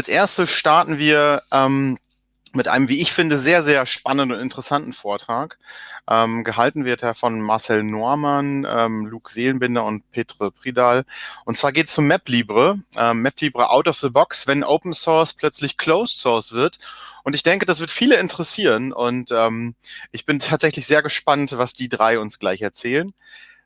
als erstes starten wir ähm, mit einem, wie ich finde, sehr, sehr spannenden und interessanten Vortrag. Ähm, gehalten wird er von Marcel Normann, ähm, Luke Seelenbinder und Petre Pridal. Und zwar geht es zum MapLibre. Ähm, MapLibre out of the box, wenn Open Source plötzlich Closed Source wird. Und ich denke, das wird viele interessieren. Und ähm, ich bin tatsächlich sehr gespannt, was die drei uns gleich erzählen.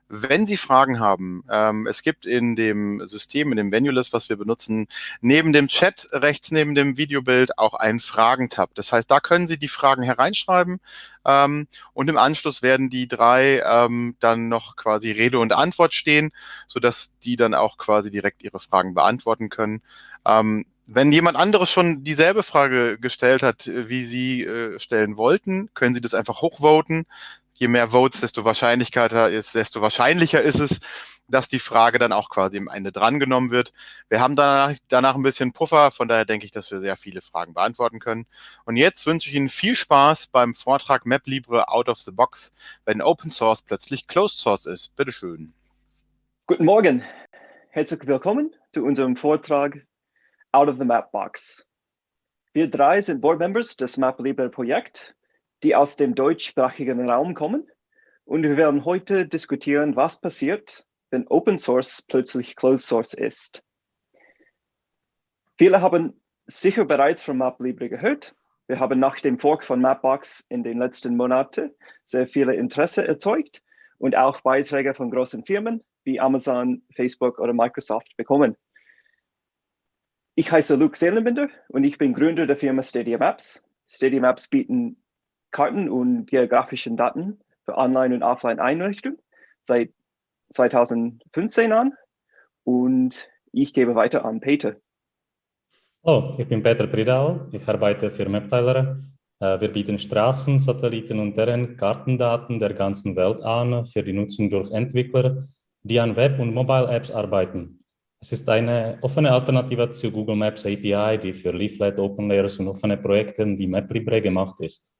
Wenn Sie Fragen haben, ähm, es gibt in dem System, in dem Venulist, was wir benutzen, neben dem Chat, rechts neben dem Videobild auch einen Fragentab. Das heißt, da können Sie die Fragen hereinschreiben ähm, und im Anschluss werden die drei ähm, dann noch quasi Rede und Antwort stehen, sodass die dann auch quasi direkt Ihre Fragen beantworten können. Ähm, wenn jemand anderes schon dieselbe Frage gestellt hat, wie Sie äh, stellen wollten, können Sie das einfach hochvoten je mehr Votes, desto wahrscheinlicher ist, desto wahrscheinlicher ist es, dass die Frage dann auch quasi am Ende drangenommen wird. Wir haben danach, danach ein bisschen Puffer, von daher denke ich, dass wir sehr viele Fragen beantworten können. Und jetzt wünsche ich Ihnen viel Spaß beim Vortrag MapLibre Out of the Box, wenn Open Source plötzlich Closed Source ist. Bitte schön. Guten Morgen. Herzlich willkommen zu unserem Vortrag Out of the Map Box. Wir drei sind Board Members des MapLibre Projekt die aus dem deutschsprachigen Raum kommen. Und wir werden heute diskutieren, was passiert, wenn Open Source plötzlich Closed Source ist. Viele haben sicher bereits von MapLibre gehört. Wir haben nach dem Fork von Mapbox in den letzten Monaten sehr viele Interesse erzeugt und auch Beiträge von großen Firmen wie Amazon, Facebook oder Microsoft bekommen. Ich heiße Luke Seelenbinder und ich bin Gründer der Firma Stadia Maps. Stadia Maps bieten Karten und geografischen Daten für Online- und Offline-Einrichtungen seit 2015 an und ich gebe weiter an Peter. Hallo, ich bin Peter Pridau, ich arbeite für MapTiler. Äh, wir bieten Straßen, Satelliten und deren Kartendaten der ganzen Welt an für die Nutzung durch Entwickler, die an Web- und Mobile-Apps arbeiten. Es ist eine offene Alternative zu Google Maps API, die für Leaflet, Open Layers und offene Projekte wie MapLibre gemacht ist.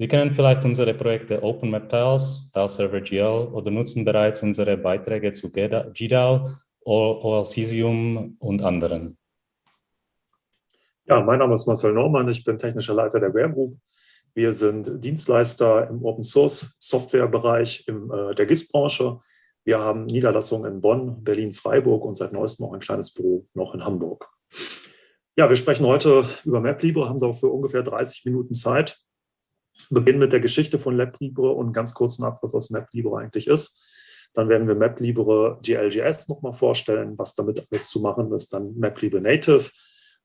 Sie kennen vielleicht unsere Projekte OpenMapTiles, TileServer.gl oder nutzen bereits unsere Beiträge zu GDAL, OLCesium und anderen. Ja, mein Name ist Marcel Normann, ich bin technischer Leiter der Ware Group. Wir sind Dienstleister im Open Source Software Bereich in äh, der GIS-Branche. Wir haben Niederlassungen in Bonn, Berlin, Freiburg und seit neuestem auch ein kleines Büro noch in Hamburg. Ja, wir sprechen heute über MapLibre, haben dafür ungefähr 30 Minuten Zeit beginnen mit der Geschichte von LabLibre und einen ganz kurzen Abriss, was MapLibre eigentlich ist. Dann werden wir MapLibre GLGS nochmal vorstellen, was damit alles zu machen ist. Dann MapLibre Native.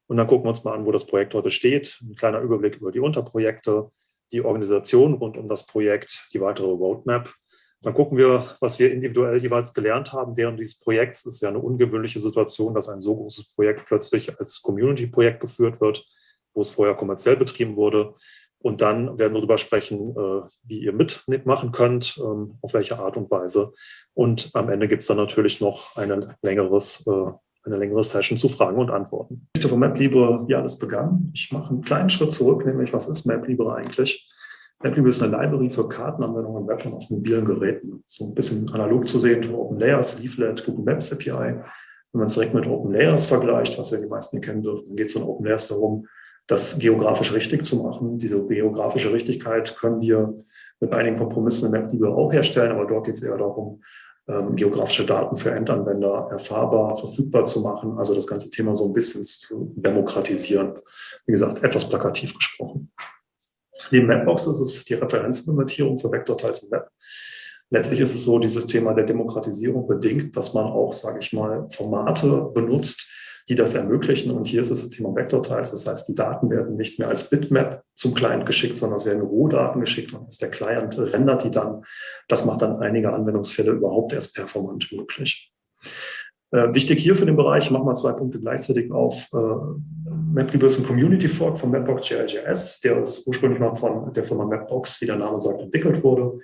Und dann gucken wir uns mal an, wo das Projekt heute steht. Ein kleiner Überblick über die Unterprojekte, die Organisation rund um das Projekt, die weitere Roadmap. Dann gucken wir, was wir individuell jeweils gelernt haben während dieses Projekts. Es ist ja eine ungewöhnliche Situation, dass ein so großes Projekt plötzlich als Community-Projekt geführt wird, wo es vorher kommerziell betrieben wurde. Und dann werden wir darüber sprechen, äh, wie ihr mitmachen könnt, ähm, auf welche Art und Weise. Und am Ende gibt es dann natürlich noch eine, längeres, äh, eine längere Session zu Fragen und Antworten. Die Geschichte von MapLibre, wie alles begann. Ich mache einen kleinen Schritt zurück, nämlich was ist MapLibre eigentlich? MapLibre ist eine Library für Kartenanwendungen im Web und auf mobilen Geräten. So ein bisschen analog zu sehen für Open Layers, Leaflet, Google Maps API. Wenn man es direkt mit Open Layers vergleicht, was ja die meisten kennen dürfen, dann geht es in Open Layers darum, das geografisch richtig zu machen. Diese geografische Richtigkeit können wir mit einigen Kompromissen in MapLibre auch herstellen, aber dort geht es eher darum, ähm, geografische Daten für Endanwender erfahrbar, verfügbar zu machen, also das ganze Thema so ein bisschen zu demokratisieren. Wie gesagt, etwas plakativ gesprochen. Neben Mapbox ist es die Referenzimplementierung für Vektorteils im Web. Letztlich ist es so, dieses Thema der Demokratisierung bedingt, dass man auch, sage ich mal, Formate benutzt, die das ermöglichen. Und hier ist es das Thema Vektorteils. Das heißt, die Daten werden nicht mehr als Bitmap zum Client geschickt, sondern es werden Rohdaten geschickt und der Client rendert die dann. Das macht dann einige Anwendungsfälle überhaupt erst performant möglich. Äh, wichtig hier für den Bereich, ich mache mal zwei Punkte gleichzeitig auf. Äh, MapLibre ist ein Community Fork von Mapbox GLGS, der ist ursprünglich mal von der Firma Mapbox, wie der Name sagt, entwickelt wurde.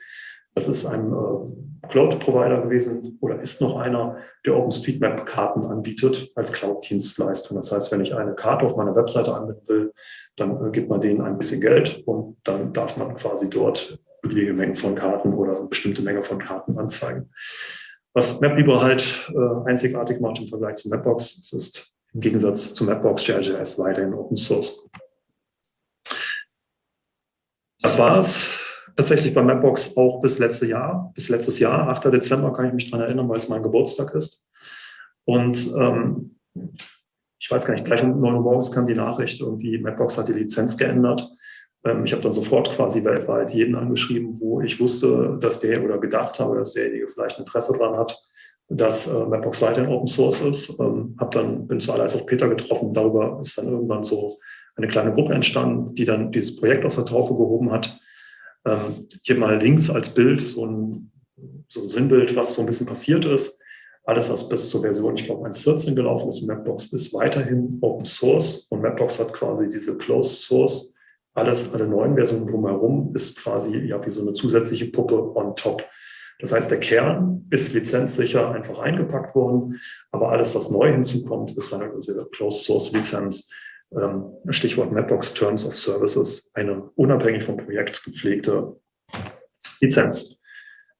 Das ist ein äh, Cloud-Provider gewesen oder ist noch einer, der OpenStreetMap-Karten anbietet als Cloud-Dienstleistung. Das heißt, wenn ich eine Karte auf meiner Webseite anbieten will, dann äh, gibt man denen ein bisschen Geld und dann darf man quasi dort beliebige Mengen von Karten oder eine bestimmte Menge von Karten anzeigen. Was MapLibre halt äh, einzigartig macht im Vergleich zu Mapbox, es ist im Gegensatz zu Mapbox JLJS weiterhin Open Source. Das war es tatsächlich bei Mapbox auch bis letztes Jahr. Bis letztes Jahr, 8. Dezember, kann ich mich daran erinnern, weil es mein Geburtstag ist. Und ähm, ich weiß gar nicht, gleich um 9 Uhr morgens kam die Nachricht, irgendwie Mapbox hat die Lizenz geändert. Ähm, ich habe dann sofort quasi weltweit jeden angeschrieben, wo ich wusste, dass der oder gedacht habe, dass derjenige vielleicht Interesse daran hat, dass äh, Mapbox weiterhin Open Source ist. Ähm, hab dann, bin zuallererst auf Peter getroffen. Darüber ist dann irgendwann so eine kleine Gruppe entstanden, die dann dieses Projekt aus der Taufe gehoben hat. Ähm, hier mal links als Bild so ein, so ein Sinnbild, was so ein bisschen passiert ist. Alles, was bis zur Version, ich glaube, 1.14 gelaufen ist, Mapbox ist weiterhin Open Source und Mapbox hat quasi diese Closed Source. Alles, alle neuen Versionen drumherum ist quasi ja wie so eine zusätzliche Puppe on top. Das heißt, der Kern ist lizenzsicher einfach eingepackt worden, aber alles, was neu hinzukommt, ist eine Closed Source Lizenz. Stichwort Mapbox Terms of Services, eine unabhängig vom Projekt gepflegte Lizenz.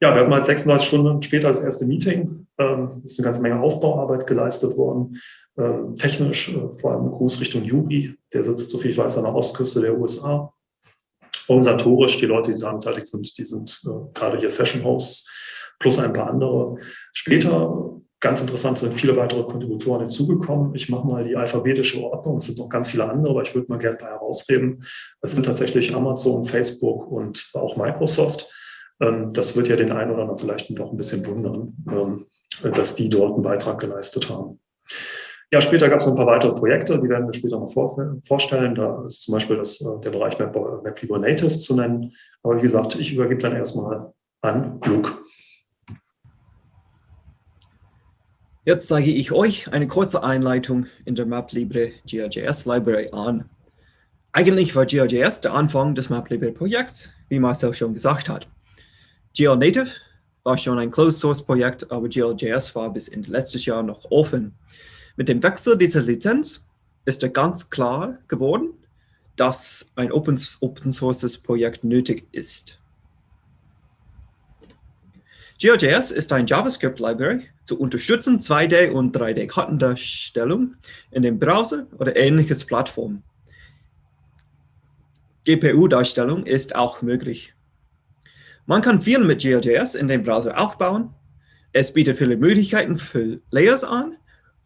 Ja, wir hatten mal 36 Stunden später das erste Meeting. Ähm, es ist eine ganze Menge Aufbauarbeit geleistet worden. Ähm, technisch, äh, vor allem Gruß Richtung Juri, der sitzt, so viel ich weiß, an der Ostküste der USA organisatorisch, die Leute, die daran beteiligt sind, die sind äh, gerade hier Session-Hosts, plus ein paar andere. Später, ganz interessant, sind viele weitere Kontributoren hinzugekommen. Ich mache mal die alphabetische Ordnung, es sind noch ganz viele andere, aber ich würde mal gerne ein paar. Es sind tatsächlich Amazon, Facebook und auch Microsoft. Ähm, das wird ja den einen oder anderen vielleicht noch ein bisschen wundern, ähm, dass die dort einen Beitrag geleistet haben. Ja, später gab es noch ein paar weitere Projekte, die werden wir später noch vor, vorstellen. Da ist zum Beispiel das, äh, der Bereich Map, MapLibra Native zu nennen. Aber wie gesagt, ich übergebe dann erstmal an Luke. Jetzt zeige ich euch eine kurze Einleitung in der MapLibre GeoJS Library an. Eigentlich war GeoJS der Anfang des MapLibre Projekts, wie Marcel schon gesagt hat. GeoNative war schon ein Closed-Source-Projekt, aber GeoJS war bis Ende letztes Jahr noch offen. Mit dem Wechsel dieser Lizenz ist ganz klar geworden, dass ein Open, Open Sources Projekt nötig ist. GeoJS ist ein JavaScript-Library zu unterstützen 2D- und 3D-Kartendarstellung in dem Browser oder ähnliches Plattform. GPU-Darstellung ist auch möglich. Man kann viel mit GeoJS in dem Browser aufbauen. Es bietet viele Möglichkeiten für Layers an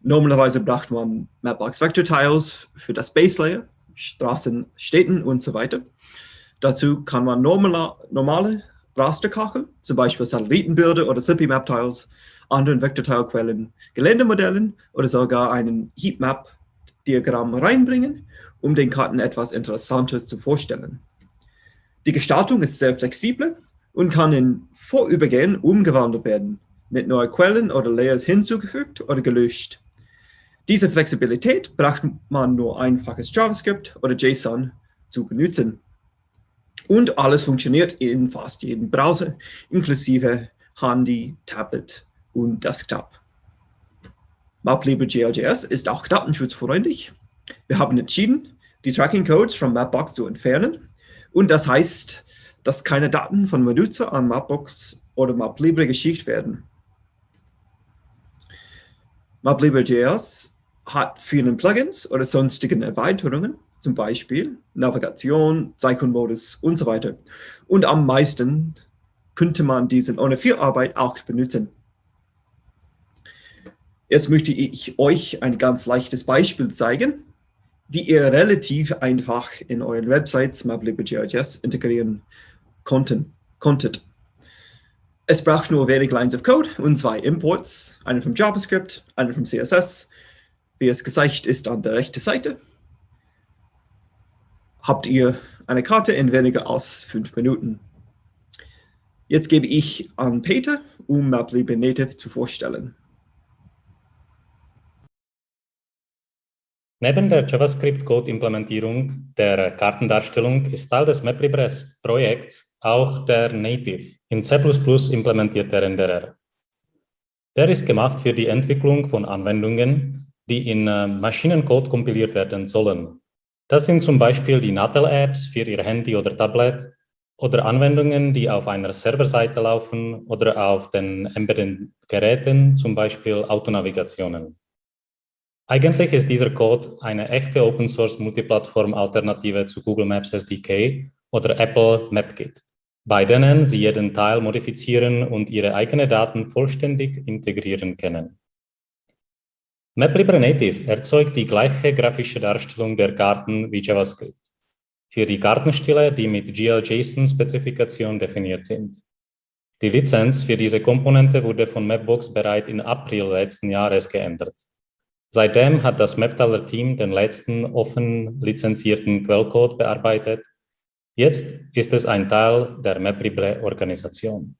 Normalerweise braucht man Mapbox Vector Tiles für das Base Layer, Straßen, Städten und so weiter. Dazu kann man normale, normale Rasterkacheln, zum Beispiel Satellitenbilder oder Slippy Map Tiles, anderen Vektorteilquellen, Geländemodellen oder sogar einen Heatmap-Diagramm reinbringen, um den Karten etwas Interessantes zu vorstellen. Die Gestaltung ist sehr flexibel und kann in Vorübergehen umgewandelt werden, mit neuen Quellen oder Layers hinzugefügt oder gelöscht. Diese Flexibilität braucht man nur einfaches JavaScript oder JSON zu benutzen. Und alles funktioniert in fast jedem Browser, inklusive Handy, Tablet und Desktop. MapLibre.js ist auch datenschutzfreundlich. Wir haben entschieden, die Tracking Codes von Mapbox zu entfernen. Und das heißt, dass keine Daten von Benutzer an Mapbox oder MapLibre geschickt werden. MapLibre.js hat vielen Plugins oder sonstigen Erweiterungen, zum Beispiel Navigation, Zeichenmodus und so weiter. Und am meisten könnte man diesen ohne viel Arbeit auch benutzen. Jetzt möchte ich euch ein ganz leichtes Beispiel zeigen, wie ihr relativ einfach in euren Websites MapLib.js integrieren konnten, konntet. Es braucht nur wenig Lines of Code und zwei Imports, einen vom JavaScript, einen vom CSS wie es gezeigt ist an der rechten Seite, habt ihr eine Karte in weniger als fünf Minuten. Jetzt gebe ich an Peter, um MapLib Native zu vorstellen. Neben der JavaScript-Code-Implementierung der Kartendarstellung ist Teil des MapLibres-Projekts auch der Native in C++ implementierte Renderer. Der ist gemacht für die Entwicklung von Anwendungen, die in äh, Maschinencode kompiliert werden sollen. Das sind zum Beispiel die Natel-Apps für Ihr Handy oder Tablet oder Anwendungen, die auf einer Serverseite laufen oder auf den Embedded-Geräten, zum Beispiel Autonavigationen. Eigentlich ist dieser Code eine echte Open-Source-Multiplattform-Alternative zu Google Maps SDK oder Apple MapKit, bei denen Sie jeden Teil modifizieren und Ihre eigenen Daten vollständig integrieren können. MapLibre Native erzeugt die gleiche grafische Darstellung der Karten wie JavaScript für die Kartenstile, die mit GLJSON-Spezifikation definiert sind. Die Lizenz für diese Komponente wurde von Mapbox bereits im April letzten Jahres geändert. Seitdem hat das Maptaler-Team den letzten offen lizenzierten Quellcode bearbeitet. Jetzt ist es ein Teil der MapLibre-Organisation.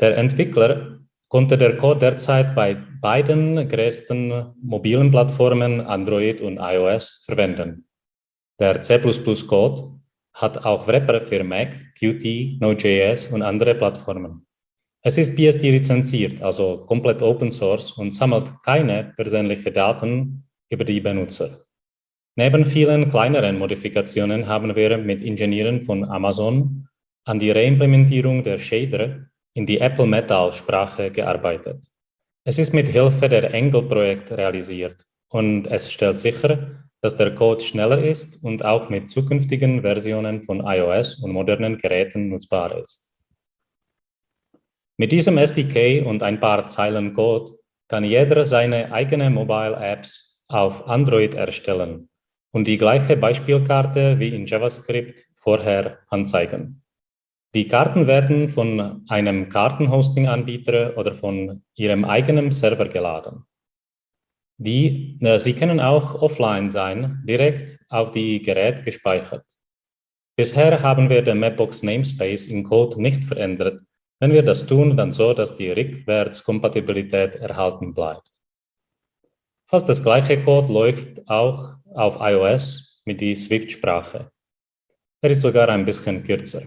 Der Entwickler konnte der Code derzeit bei beiden größten mobilen Plattformen Android und iOS verwenden. Der C++-Code hat auch Wrapper für Mac, Qt, Node.js und andere Plattformen. Es ist BSD lizenziert, also komplett Open Source und sammelt keine persönlichen Daten über die Benutzer. Neben vielen kleineren Modifikationen haben wir mit Ingenieuren von Amazon an die Reimplementierung der Shader in die Apple Metal-Sprache gearbeitet. Es ist mit Hilfe der Angle-Projekt realisiert und es stellt sicher, dass der Code schneller ist und auch mit zukünftigen Versionen von iOS und modernen Geräten nutzbar ist. Mit diesem SDK und ein paar Zeilen Code kann jeder seine eigene Mobile Apps auf Android erstellen und die gleiche Beispielkarte wie in JavaScript vorher anzeigen. Die Karten werden von einem Kartenhosting-Anbieter oder von Ihrem eigenen Server geladen. Die, äh, sie können auch offline sein, direkt auf die Gerät gespeichert. Bisher haben wir den Mapbox Namespace im Code nicht verändert. Wenn wir das tun, dann so, dass die Rückwärtskompatibilität erhalten bleibt. Fast das gleiche Code läuft auch auf iOS mit die Swift-Sprache. Er ist sogar ein bisschen kürzer.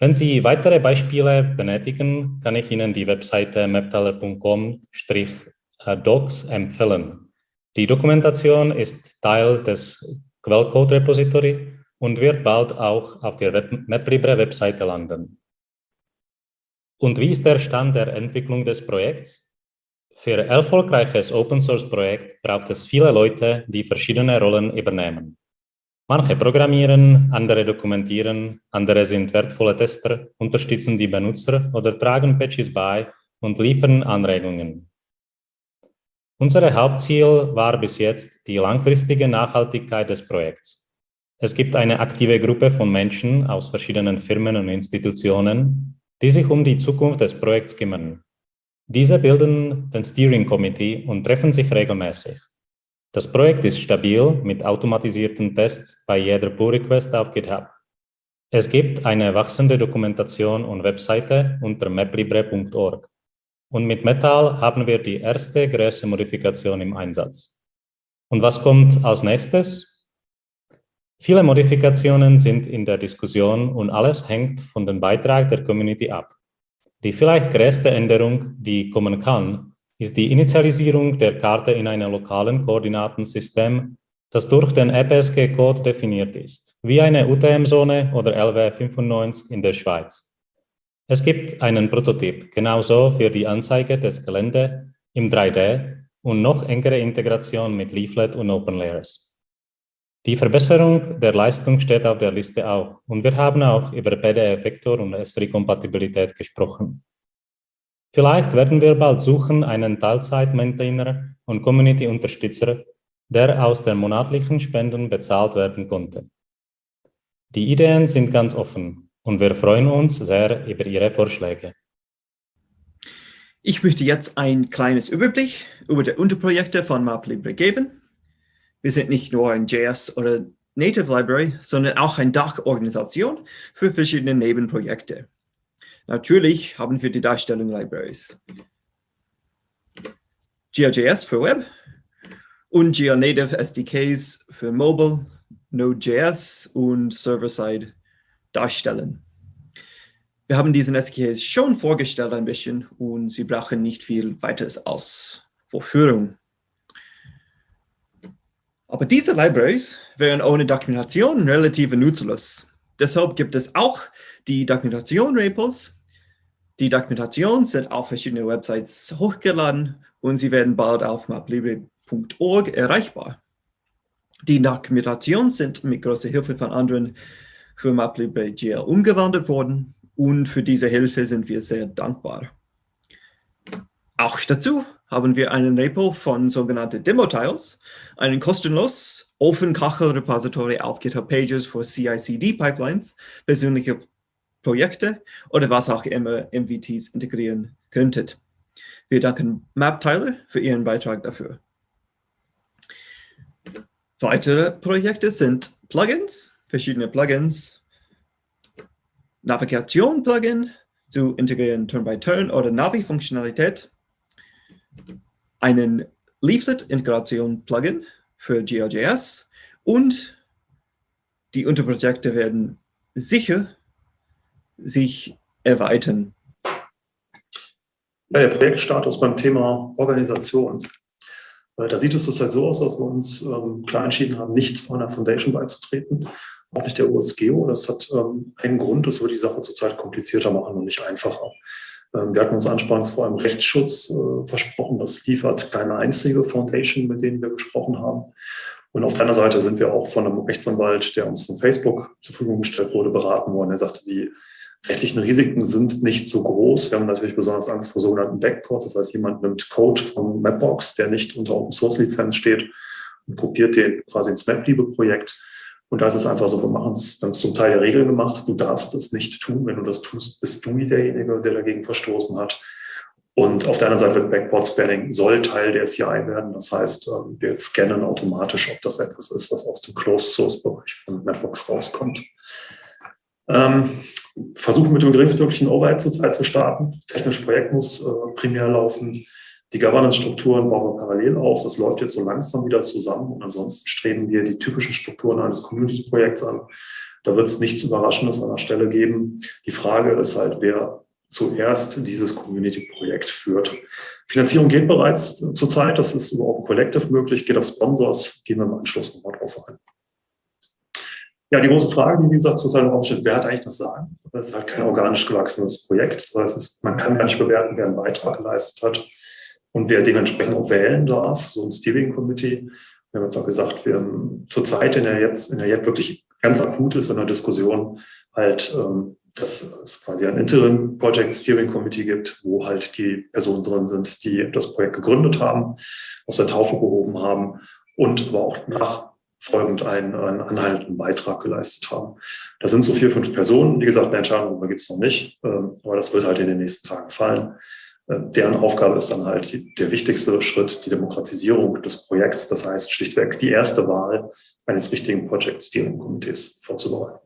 Wenn Sie weitere Beispiele benötigen, kann ich Ihnen die Webseite mapteller.com Docs empfehlen. Die Dokumentation ist Teil des Quellcode-Repository und wird bald auch auf der MapLibre-Webseite landen. Und wie ist der Stand der Entwicklung des Projekts? Für ein erfolgreiches Open-Source-Projekt braucht es viele Leute, die verschiedene Rollen übernehmen. Manche programmieren, andere dokumentieren, andere sind wertvolle Tester, unterstützen die Benutzer oder tragen Patches bei und liefern Anregungen. Unser Hauptziel war bis jetzt die langfristige Nachhaltigkeit des Projekts. Es gibt eine aktive Gruppe von Menschen aus verschiedenen Firmen und Institutionen, die sich um die Zukunft des Projekts kümmern. Diese bilden den Steering Committee und treffen sich regelmäßig. Das Projekt ist stabil mit automatisierten Tests bei jeder Pull-Request auf GitHub. Es gibt eine wachsende Dokumentation und Webseite unter maplibre.org. Und mit Metal haben wir die erste größere Modifikation im Einsatz. Und was kommt als nächstes? Viele Modifikationen sind in der Diskussion und alles hängt von dem Beitrag der Community ab. Die vielleicht größte Änderung, die kommen kann, ist die Initialisierung der Karte in einem lokalen Koordinatensystem, das durch den EPSG-Code definiert ist, wie eine UTM-Zone oder LW 95 in der Schweiz. Es gibt einen Prototyp, genauso für die Anzeige des Gelände im 3D und noch engere Integration mit Leaflet und OpenLayers. Die Verbesserung der Leistung steht auf der Liste auch und wir haben auch über PDF-Vektor und S3-Kompatibilität gesprochen. Vielleicht werden wir bald suchen einen Teilzeit-Maintainer und Community-Unterstützer, der aus den monatlichen Spenden bezahlt werden konnte. Die Ideen sind ganz offen und wir freuen uns sehr über Ihre Vorschläge. Ich möchte jetzt ein kleines Überblick über die Unterprojekte von MapLibre geben. Wir sind nicht nur ein JS oder Native Library, sondern auch eine Dachorganisation für verschiedene Nebenprojekte. Natürlich haben wir die Darstellung Libraries. GeoJS für Web und GeoNative SDKs für Mobile, Node.js und Server-Side darstellen. Wir haben diesen SDK schon vorgestellt ein bisschen und Sie brauchen nicht viel weiteres als Vorführung. Aber diese Libraries wären ohne Dokumentation relativ nutzlos. Deshalb gibt es auch die Dokumentation-Repos. Die Dokumentationen sind auf verschiedene Websites hochgeladen und sie werden bald auf maplibre.org erreichbar. Die Dokumentationen sind mit großer Hilfe von anderen für MapLibre GL umgewandelt worden und für diese Hilfe sind wir sehr dankbar. Auch dazu haben wir einen Repo von sogenannten Demo-Tiles, einen kostenlos Open Kachel-Repository auf GitHub Pages für CI-CD-Pipelines, persönliche Projekte oder was auch immer MVTs integrieren könntet. Wir danken MapTiler für Ihren Beitrag dafür. Weitere Projekte sind Plugins, verschiedene Plugins, Navigation-Plugin zu integrieren Turn-by-Turn -Turn oder Navi-Funktionalität, einen Leaflet-Integration-Plugin für GeoJS und die Unterprojekte werden sicher sich erweitern. Ja, der Projektstatus beim Thema Organisation. Da sieht es halt so aus, dass wir uns ähm, klar entschieden haben, nicht einer Foundation beizutreten, auch nicht der USGeo. Das hat ähm, einen Grund, das würde die Sache zurzeit komplizierter machen und nicht einfacher. Ähm, wir hatten uns anfangs vor allem Rechtsschutz äh, versprochen. Das liefert keine einzige Foundation, mit denen wir gesprochen haben. Und auf der anderen Seite sind wir auch von einem Rechtsanwalt, der uns von Facebook zur Verfügung gestellt wurde, beraten worden. Er sagte, die rechtlichen Risiken sind nicht so groß. Wir haben natürlich besonders Angst vor sogenannten Backports. Das heißt, jemand nimmt Code von Mapbox, der nicht unter Open Source Lizenz steht und kopiert den quasi ins MapLibre-Projekt. Und da ist es einfach so, wir machen es, wir haben es zum Teil der Regel gemacht, du darfst es nicht tun. Wenn du das tust, bist du derjenige, der dagegen verstoßen hat. Und auf der anderen Seite wird Backport Spanning soll Teil der CI werden. Das heißt, ähm, wir scannen automatisch, ob das etwas ist, was aus dem Closed Source Bereich von Mapbox rauskommt. Ähm, versuchen mit dem geringstmöglichen Overhead zurzeit zu starten. Das technische Projekt muss äh, primär laufen. Die Governance-Strukturen bauen wir parallel auf. Das läuft jetzt so langsam wieder zusammen. Und ansonsten streben wir die typischen Strukturen eines Community-Projekts an. Da wird es nichts Überraschendes an der Stelle geben. Die Frage ist halt, wer zuerst dieses Community-Projekt führt. Finanzierung geht bereits zurzeit. Das ist über Open Collective möglich, geht auf Sponsors. Gehen wir im Anschluss nochmal drauf ein. Ja, die große Frage, die wie gesagt zurzeit im Raum steht, wer hat eigentlich das Sagen? Das ist halt kein organisch gewachsenes Projekt. Das heißt, man kann gar nicht bewerten, wer einen Beitrag geleistet hat und wer dementsprechend auch wählen darf, so ein Steering Committee. Wir haben einfach gesagt, wir haben zurzeit in der jetzt, in der jetzt wirklich ganz akut ist in der Diskussion halt, ähm, dass es quasi ein Interim Project Steering Committee gibt, wo halt die Personen drin sind, die das Projekt gegründet haben, aus der Taufe gehoben haben und aber auch nach folgend einen, einen anhaltenden Beitrag geleistet haben. Das sind so vier, fünf Personen. Wie gesagt, eine Entscheidung darüber gibt es noch nicht, ähm, aber das wird halt in den nächsten Tagen fallen. Äh, deren Aufgabe ist dann halt der wichtigste Schritt, die Demokratisierung des Projekts. Das heißt schlichtweg die erste Wahl eines richtigen Project Steering Komitees vorzubereiten.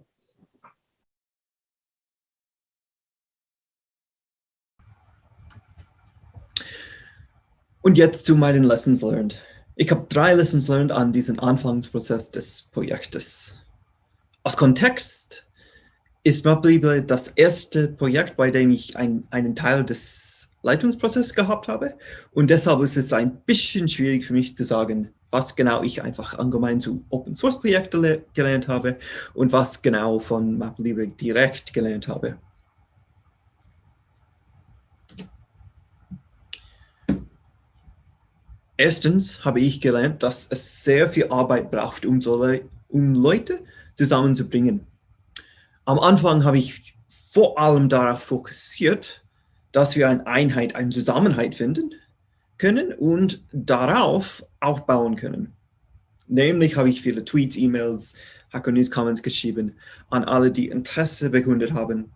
Und jetzt zu meinen Lessons learned. Ich habe drei Lessons learned an diesem Anfangsprozess des Projektes. Aus Kontext ist MapLibre das erste Projekt, bei dem ich ein, einen Teil des Leitungsprozesses gehabt habe. Und deshalb ist es ein bisschen schwierig für mich zu sagen, was genau ich einfach allgemein zu Open Source Projekten gelernt habe und was genau von MapLibre direkt gelernt habe. Erstens habe ich gelernt, dass es sehr viel Arbeit braucht, um, so Le um Leute zusammenzubringen. Am Anfang habe ich vor allem darauf fokussiert, dass wir eine Einheit, eine Zusammenhalt finden können und darauf aufbauen können. Nämlich habe ich viele Tweets, E-Mails, Hacker News Comments geschrieben an alle, die Interesse bekundet haben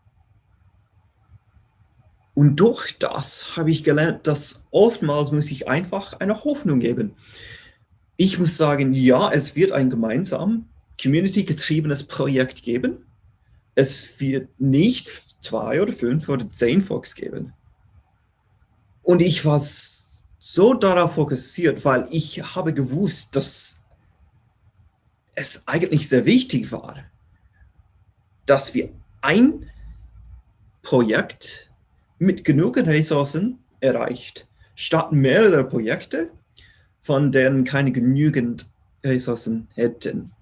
und durch das habe ich gelernt, dass oftmals muss ich einfach eine Hoffnung geben. Ich muss sagen, ja, es wird ein gemeinsam community-getriebenes Projekt geben. Es wird nicht zwei oder fünf oder zehn Folks geben. Und ich war so darauf fokussiert, weil ich habe gewusst, dass es eigentlich sehr wichtig war, dass wir ein Projekt mit genug Ressourcen erreicht, statt mehrere Projekte, von denen keine genügend Ressourcen hätten.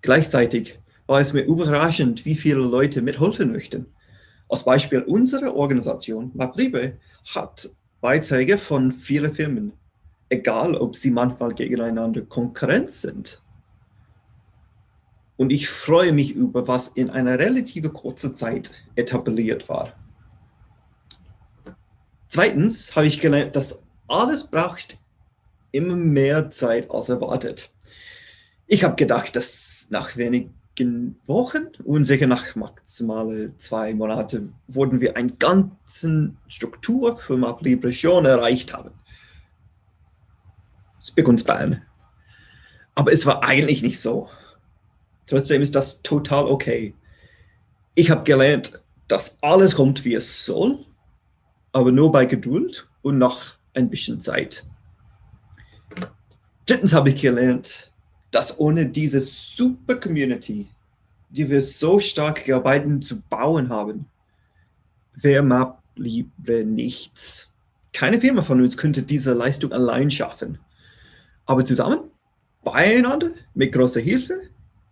Gleichzeitig war es mir überraschend, wie viele Leute mithelfen möchten. Als Beispiel unsere Organisation, MapLibre, hat Beiträge von vielen Firmen, egal ob sie manchmal gegeneinander Konkurrenz sind. Und ich freue mich über, was in einer relativ kurzen Zeit etabliert war. Zweitens habe ich gelernt, dass alles braucht immer mehr Zeit als erwartet. Ich habe gedacht, dass nach wenigen Wochen und sicher nach maximal zwei Monaten wurden wir eine ganze Struktur für MapLibre schon erreicht haben. Spick und Span. Aber es war eigentlich nicht so. Trotzdem ist das total okay. Ich habe gelernt, dass alles kommt, wie es soll, aber nur bei Geduld und nach ein bisschen Zeit. Drittens habe ich gelernt, dass ohne diese super Community, die wir so stark gearbeitet zu bauen haben, wäre MapLibre nichts. Keine Firma von uns könnte diese Leistung allein schaffen. Aber zusammen, beieinander, mit großer Hilfe,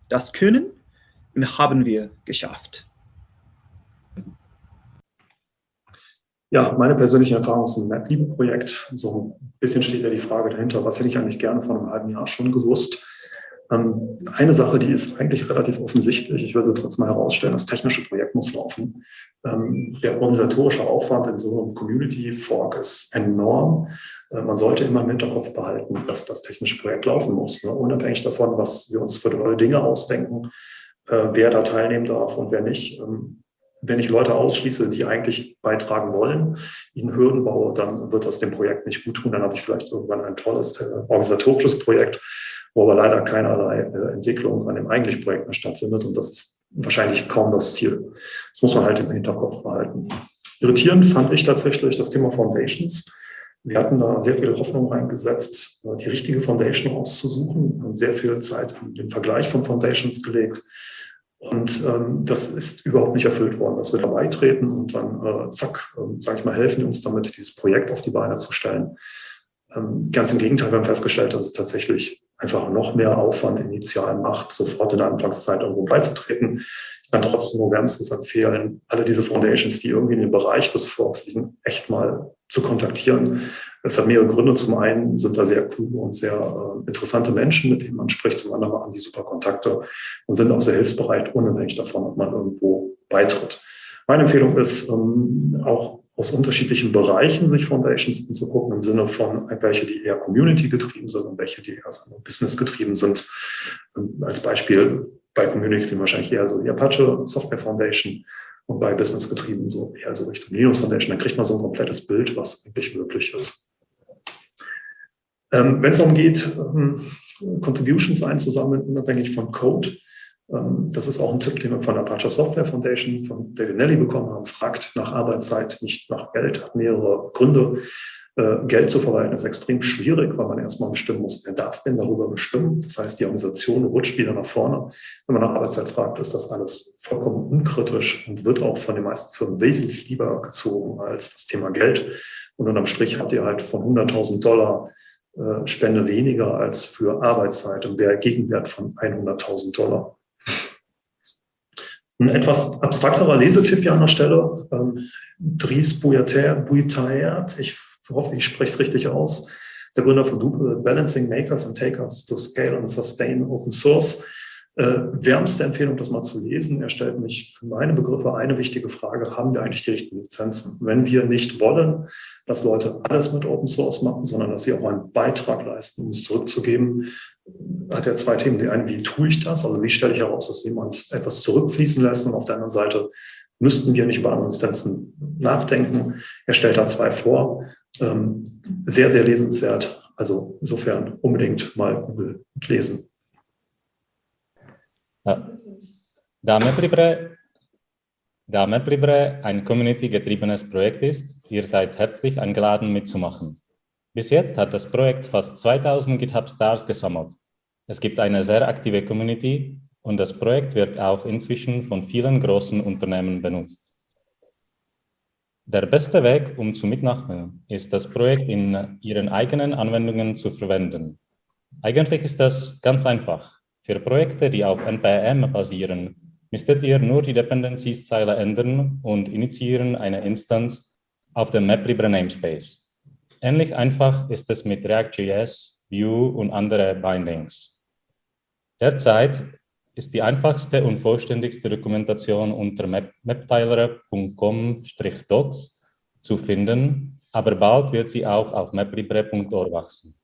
das können und haben wir geschafft. Ja, meine persönliche Erfahrung ist ein MapLibre-Projekt. So ein bisschen steht ja die Frage dahinter, was hätte ich eigentlich gerne vor einem halben Jahr schon gewusst. Ähm, eine Sache, die ist eigentlich relativ offensichtlich, ich will sie trotzdem mal herausstellen, das technische Projekt muss laufen. Ähm, der organisatorische Aufwand in so einem Community Fork ist enorm. Äh, man sollte immer im Hinterkopf behalten, dass das technische Projekt laufen muss, ne? unabhängig davon, was wir uns für tolle Dinge ausdenken, äh, wer da teilnehmen darf und wer nicht. Ähm, wenn ich Leute ausschließe, die eigentlich beitragen wollen, ihnen Hürden baue, dann wird das dem Projekt nicht gut tun. Dann habe ich vielleicht irgendwann ein tolles äh, organisatorisches Projekt, wo aber leider keinerlei äh, Entwicklung an dem eigentlichen Projekt mehr stattfindet. Und das ist wahrscheinlich kaum das Ziel. Das muss man halt im Hinterkopf behalten. Irritierend fand ich tatsächlich das Thema Foundations. Wir hatten da sehr viel Hoffnung reingesetzt, äh, die richtige Foundation auszusuchen, haben sehr viel Zeit in den Vergleich von Foundations gelegt. Und ähm, das ist überhaupt nicht erfüllt worden, dass wir da beitreten und dann, äh, zack, äh, sage ich mal, helfen uns damit, dieses Projekt auf die Beine zu stellen. Ähm, ganz im Gegenteil, wir haben festgestellt, dass es tatsächlich einfach noch mehr Aufwand initial macht, sofort in der Anfangszeit irgendwo beizutreten. Ich kann trotzdem nur wärmstens empfehlen, alle diese Foundations, die irgendwie in dem Bereich des Forks liegen, echt mal zu kontaktieren. Es hat mehrere Gründe. Zum einen sind da sehr coole und sehr äh, interessante Menschen, mit denen man spricht. Zum anderen machen die super Kontakte und sind auch sehr hilfsbereit, unabhängig davon, ob man irgendwo beitritt. Meine Empfehlung ist, ähm, auch aus unterschiedlichen Bereichen sich Foundations anzugucken, im Sinne von welche, die eher Community-getrieben sind und welche, die eher Business-getrieben sind. Ähm, als Beispiel bei Community wahrscheinlich eher so die Apache Software Foundation und bei Business-getrieben so eher so Richtung Linux Foundation. Dann kriegt man so ein komplettes Bild, was eigentlich möglich ist. Ähm, Wenn es darum geht, ähm, Contributions einzusammeln, unabhängig von Code, das ist auch ein Tipp, den wir von der Apache Software Foundation von David Nelly bekommen haben. Fragt nach Arbeitszeit, nicht nach Geld. Hat mehrere Gründe. Äh, Geld zu verwalten ist extrem schwierig, weil man erstmal bestimmen muss, wer darf denn darüber bestimmen. Das heißt, die Organisation rutscht wieder nach vorne. Wenn man nach Arbeitszeit fragt, ist das alles vollkommen unkritisch und wird auch von den meisten Firmen wesentlich lieber gezogen als das Thema Geld. Und unterm Strich habt ihr halt von 100.000 Dollar äh, Spende weniger als für Arbeitszeit und wäre Gegenwert von 100.000 Dollar. Ein etwas abstrakterer Lesetipp hier an der Stelle. Ähm, Dries Bouillaert, ich hoffe, ich spreche es richtig aus, der Gründer von Drupal, Balancing Makers and Takers to Scale and Sustain Open Source. Äh, wärmste Empfehlung, das mal zu lesen. Er stellt mich für meine Begriffe eine wichtige Frage, haben wir eigentlich die richtigen Lizenzen? Wenn wir nicht wollen, dass Leute alles mit Open Source machen, sondern dass sie auch einen Beitrag leisten, um es zurückzugeben, hat er zwei Themen. Die eine, wie tue ich das? Also wie stelle ich heraus, dass jemand etwas zurückfließen lässt? Und auf der anderen Seite müssten wir nicht über andere Lizenzen nachdenken. Er stellt da zwei vor. Ähm, sehr, sehr lesenswert. Also insofern unbedingt mal Google lesen. Da MapLibre, da MapLibre ein community-getriebenes Projekt ist, ihr seid herzlich eingeladen mitzumachen. Bis jetzt hat das Projekt fast 2000 GitHub-Stars gesammelt. Es gibt eine sehr aktive Community und das Projekt wird auch inzwischen von vielen großen Unternehmen benutzt. Der beste Weg, um zu mitmachen, ist das Projekt in Ihren eigenen Anwendungen zu verwenden. Eigentlich ist das ganz einfach. Für Projekte, die auf NPM basieren, müsstet ihr nur die Dependencies-Zeile ändern und initiieren eine Instanz auf dem MapLibre Namespace. Ähnlich einfach ist es mit React.js, Vue und andere Bindings. Derzeit ist die einfachste und vollständigste Dokumentation unter maptyler.com-docs zu finden, aber bald wird sie auch auf maplibre.org wachsen.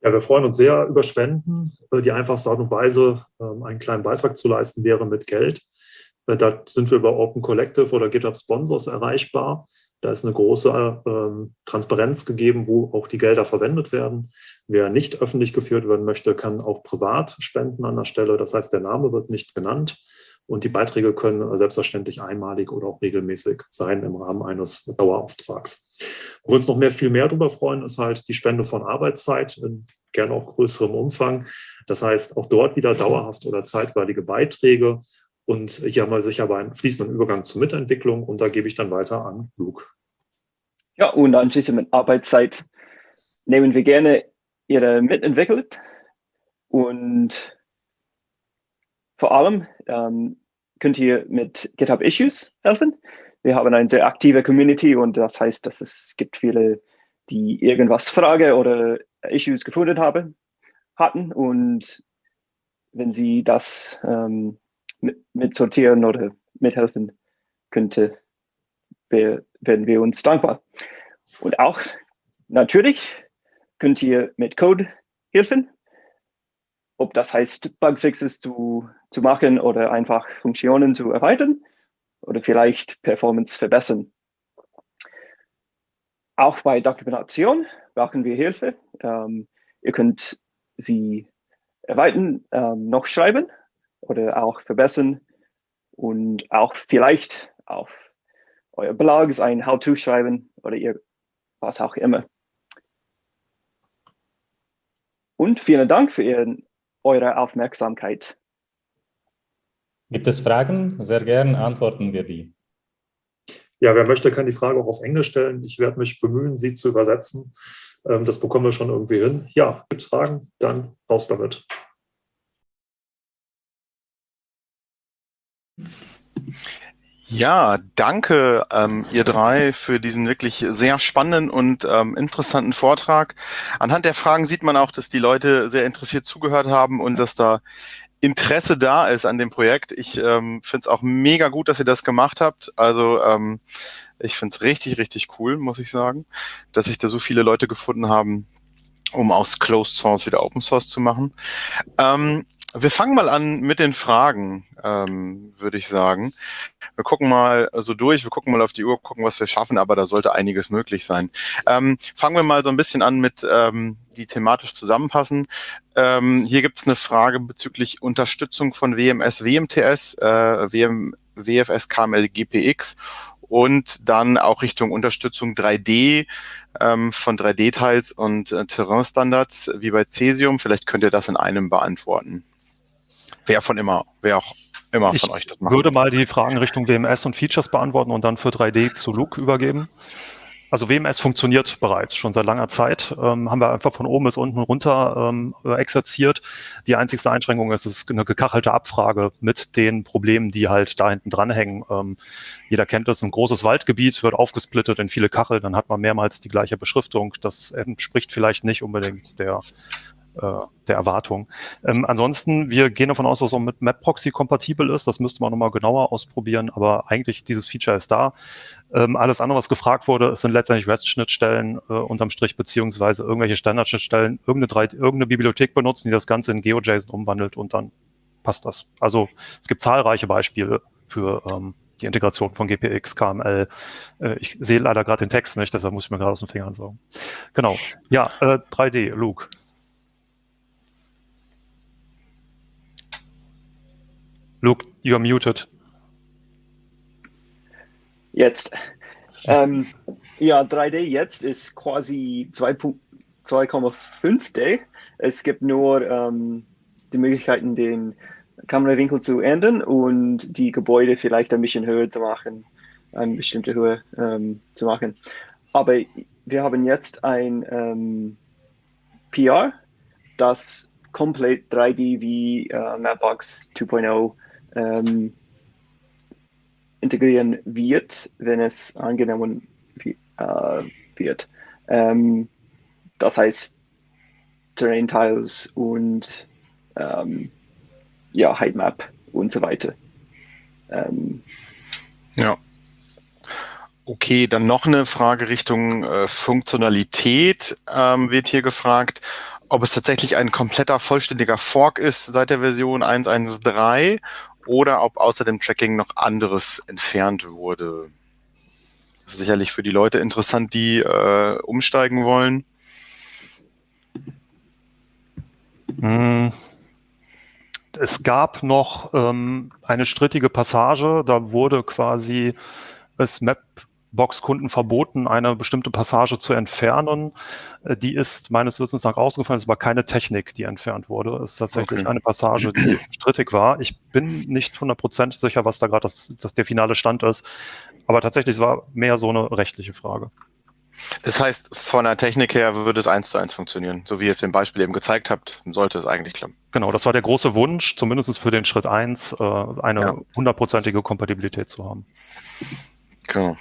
Ja, wir freuen uns sehr über Spenden. Die einfachste Art und Weise, ähm, einen kleinen Beitrag zu leisten, wäre mit Geld. Äh, da sind wir über Open Collective oder GitHub Sponsors erreichbar. Da ist eine große ähm, Transparenz gegeben, wo auch die Gelder verwendet werden. Wer nicht öffentlich geführt werden möchte, kann auch privat spenden an der Stelle. Das heißt, der Name wird nicht genannt und die Beiträge können selbstverständlich einmalig oder auch regelmäßig sein im Rahmen eines Dauerauftrags. Wo wir uns noch mehr, viel mehr darüber freuen, ist halt die Spende von Arbeitszeit, in gerne auch größerem Umfang. Das heißt, auch dort wieder dauerhaft oder zeitweilige Beiträge und hier haben wir sicher einen fließenden Übergang zur Mitentwicklung und da gebe ich dann weiter an Luke. Ja, und anschließend mit Arbeitszeit nehmen wir gerne Ihre mitentwickelt und vor allem ähm, könnt ihr mit GitHub Issues helfen. Wir haben eine sehr aktive Community und das heißt, dass es gibt viele, die irgendwas Frage oder Issues gefunden haben, hatten und wenn Sie das ähm, mit, sortieren oder mithelfen könnte, werden wir uns dankbar. Und auch natürlich könnt ihr mit Code helfen, ob das heißt, Bugfixes zu, zu machen oder einfach Funktionen zu erweitern oder vielleicht Performance verbessern. Auch bei Dokumentation brauchen wir Hilfe. Ähm, ihr könnt sie erweitern, ähm, noch schreiben oder auch verbessern und auch vielleicht auf euer Blogs ein How-To schreiben oder ihr, was auch immer. Und vielen Dank für Ihren, eure Aufmerksamkeit. Gibt es Fragen? Sehr gern antworten wir die. Ja, wer möchte, kann die Frage auch auf Englisch stellen. Ich werde mich bemühen, sie zu übersetzen. Ähm, das bekommen wir schon irgendwie hin. Ja, gibt es Fragen? Dann raus damit. Ja, danke ähm, ihr drei für diesen wirklich sehr spannenden und ähm, interessanten Vortrag. Anhand der Fragen sieht man auch, dass die Leute sehr interessiert zugehört haben und dass da Interesse da ist an dem Projekt. Ich ähm, finde es auch mega gut, dass ihr das gemacht habt. Also ähm, ich finde es richtig, richtig cool, muss ich sagen, dass sich da so viele Leute gefunden haben, um aus Closed Source wieder Open Source zu machen. Ähm, wir fangen mal an mit den Fragen, ähm, würde ich sagen. Wir gucken mal so durch, wir gucken mal auf die Uhr, gucken, was wir schaffen, aber da sollte einiges möglich sein. Ähm, fangen wir mal so ein bisschen an mit, ähm, die thematisch zusammenpassen. Ähm, hier gibt es eine Frage bezüglich Unterstützung von WMS, WMTS, äh, WM, WFS, KML, GPX und dann auch Richtung Unterstützung 3D ähm, von 3D-Teils und äh, Terrain-Standards wie bei Cesium. Vielleicht könnt ihr das in einem beantworten. Wer von immer, wer auch immer ich von euch das macht. Ich würde mal die Fragen Richtung WMS und Features beantworten und dann für 3D zu Luke übergeben. Also WMS funktioniert bereits schon seit langer Zeit. Ähm, haben wir einfach von oben bis unten runter ähm, exerziert. Die einzigste Einschränkung ist, es ist eine gekachelte Abfrage mit den Problemen, die halt da hinten dranhängen. Ähm, jeder kennt das, ein großes Waldgebiet wird aufgesplittet in viele Kacheln, dann hat man mehrmals die gleiche Beschriftung. Das entspricht vielleicht nicht unbedingt der der Erwartung. Ähm, ansonsten, wir gehen davon aus, dass es auch mit MapProxy kompatibel ist. Das müsste man nochmal genauer ausprobieren, aber eigentlich dieses Feature ist da. Ähm, alles andere, was gefragt wurde, sind letztendlich REST-Schnittstellen äh, unterm Strich, beziehungsweise irgendwelche Standardschnittstellen, irgendeine, irgendeine Bibliothek benutzen, die das Ganze in GeoJSON umwandelt und dann passt das. Also es gibt zahlreiche Beispiele für ähm, die Integration von GPX, KML. Äh, ich sehe leider gerade den Text nicht, deshalb muss ich mir gerade aus den Fingern sagen. Genau. Ja, äh, 3D, Luke. Luke, you're muted. Jetzt. Ähm, ja, 3D jetzt ist quasi 2,5D. Es gibt nur ähm, die Möglichkeiten, den Kamerawinkel zu ändern und die Gebäude vielleicht ein bisschen höher zu machen, eine bestimmte Höhe ähm, zu machen. Aber wir haben jetzt ein ähm, PR, das komplett 3D wie äh, Mapbox 2.0 ähm, integrieren wird, wenn es angenommen äh, wird. Ähm, das heißt Terrain Tiles und ähm, ja, Heightmap und so weiter. Ähm, ja. Okay, dann noch eine Frage Richtung äh, Funktionalität ähm, wird hier gefragt, ob es tatsächlich ein kompletter, vollständiger Fork ist seit der Version 1.1.3 oder ob außer dem Tracking noch anderes entfernt wurde. Das ist sicherlich für die Leute interessant, die äh, umsteigen wollen. Hm. Es gab noch ähm, eine strittige Passage, da wurde quasi das Mapbox-Kunden verboten, eine bestimmte Passage zu entfernen. Äh, die ist meines Wissens nach rausgefallen, es war keine Technik, die entfernt wurde. Es ist tatsächlich okay. eine Passage, die strittig war. Ich bin nicht hundertprozentig sicher, was da gerade das, das der finale Stand ist, aber tatsächlich es war mehr so eine rechtliche Frage. Das heißt, von der Technik her würde es eins zu eins funktionieren. So wie ihr es im Beispiel eben gezeigt habt, sollte es eigentlich klappen. Genau, das war der große Wunsch, zumindest für den Schritt eins, äh, eine hundertprozentige Kompatibilität zu haben. Genau.